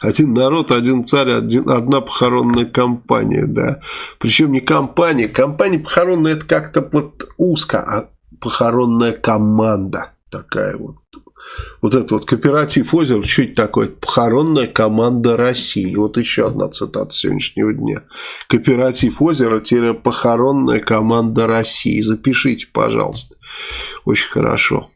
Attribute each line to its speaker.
Speaker 1: Один народ, один царь, один, одна похоронная компания, да. Причем не компания. Компания похоронная это как-то вот узко, а похоронная команда такая вот. Вот это вот кооператив озеро, что это такое? Похоронная команда России. Вот еще одна цитата сегодняшнего дня. Кооператив озеро, похоронная команда России. Запишите, пожалуйста. Очень хорошо.